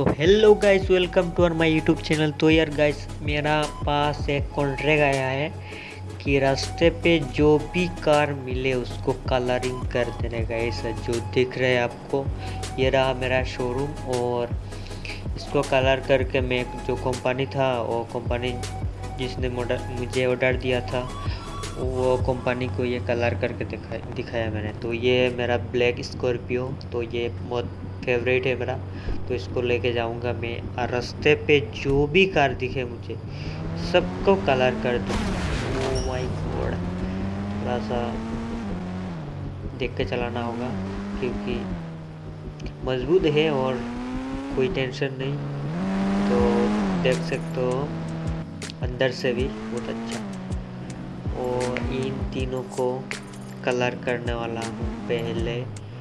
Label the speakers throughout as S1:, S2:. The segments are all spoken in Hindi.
S1: तो hello guys welcome to our my YouTube channel तो यार गाइस मेरा पास एक कॉन्ट्रैक्ट आया है कि रास्ते पे जो भी कार मिले उसको कलरिंग कर देने ऐसा जो दिख रहा है आपको। ये रहा मेरा शोरूम और इसको कलर करके मैं जो कंपनी था, वो कंपनी जिसने मुझे ऑर्डर दिया था वो कंपनी को ये कलर करके दिखाया दिखाया मैंने। तो ये मेरा ब्लैक स्कॉर्पियो तो ये बहुत फेवरेट है मेरा। तो इसको लेके जाऊँगा मैं। और रास्ते पे जो भी कार दिखे मुझे, सबको कलर कर दूँ। गॉड थोड़ा सा देख के चलाना होगा, क्योंकि मज़बूत है और कोई टेंशन नहीं। तो देख सकते हो, अंदर से भी बहुत अच्छा। इन तीनों को कलर करने वाला हूँ पहले।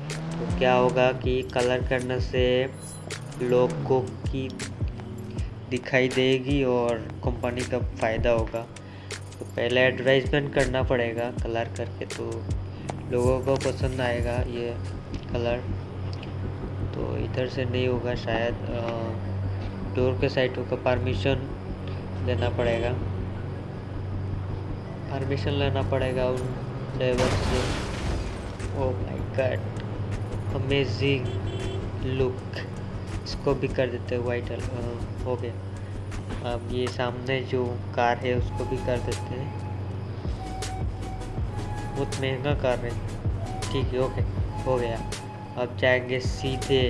S1: तो क्या होगा कि कलर करने से लोगों की दिखाई देगी और कंपनी का फ़ायदा होगा। तो पहले एडवर्टाइजमेंट करना पड़ेगा कलर करके तो लोगों को पसंद आएगा ये कलर तो इधर से नहीं होगा, शायद डोर के साइड होगा परमिशन देना पड़ेगा। परमिशन लेना पड़ेगा उन ड्राइवर से। Oh my god amazing look इसको भी कर देते हैं वाइट हो गया। अब ये सामने जो कार है, उसको भी कर देते हैं। बहुत महँगा कार है। ठीक है ओके हो गया। अब जाएँगे सीधे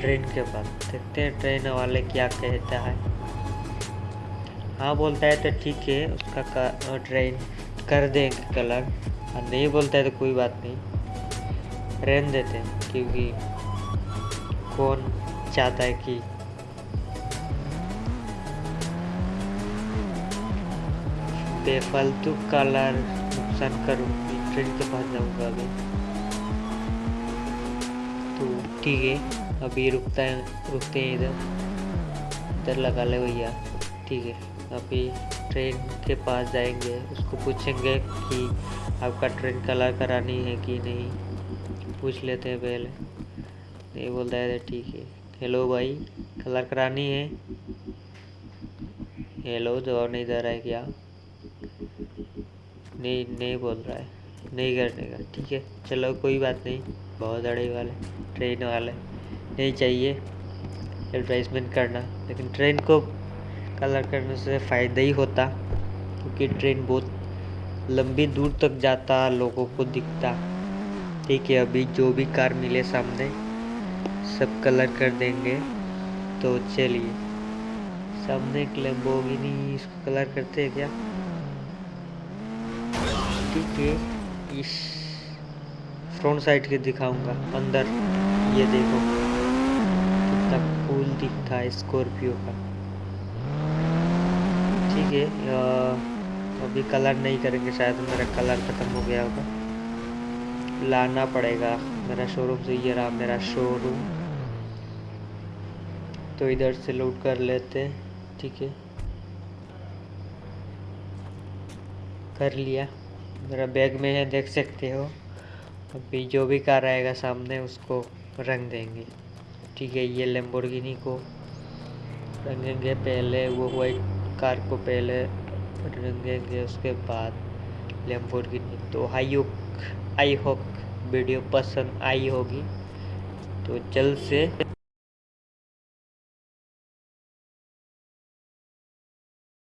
S1: ट्रेन के पास। देखते हैं ट्रेन वाले क्या कहता है। हाँ बोलता है तो ठीक है, उसका ट्रेन कर देंगे कलर। और नहीं बोलता है तो कोई बात नहीं। रहन देते हैं, क्योंकि कौन चाहता है कि बेफालतू कलर नुकसान करूँ ट्रेन के पास जाऊँगा अभी। तो ठीक है, अभी रुकता है, रुकते हैं इधर। इधर लगा ले भैया, ठीक है। अभी ट्रेन के पास जाएँगे, उसको पूछेंगे कि आपका ट्रेन कलर करानी है कि नहीं? पूछ लेते हैं पहले। नहीं बोलता है ठीक है। हेलो भाई कलर करानी है? हेलो जवाब नहीं दे रहा है क्या? नहीं नहीं बोल रहा है। नहीं करने का, ठीक है। चलो, कोई बात नहीं। बहुत अड़े वाले ट्रेन वाले। नहीं चाहिए। एडवर्टाइजमेंट करना। लेकिन ट्रेन को कलर करने से फ़ायदा ही होता, क्योंकि ट्रेन बहुत लंबी दूर तक जाता, लोगों को दिखता। ठीक है, अभी जो भी कार मिले सामने, सब कलर कर देंगे। तो चलिए, सामने एक लेम्बोगिनी इसको कलर करते हैं क्या? ठीक है, इस फ्रंट साइड के दिखाऊँगा, अंदर। ये देखो, कितना कूल दिखता है स्कॉर्पियो का। ठीक है अभी कलर नहीं करेंगे, शायद मेरा कलर ख़त्म हो गया होगा। लाना पड़ेगा, मेरा शोरूम से ये रहा, मेरा शोरूम तो इधर से लोड कर लेते ठीक है। कर लिया, मेरा बैग में है, देख सकते हो। अभी जो भी कार आएगा सामने, उसको रंग देंगे। ठीक है, ये लेम्बोर्गिनी को रंगेंगे, पहले वो वाइट कार को पहले रंगेंगे उसके बाद लेम्बोर्गिनी तो आई आई होप वीडियो पसंद आई होगी। तो जल्द से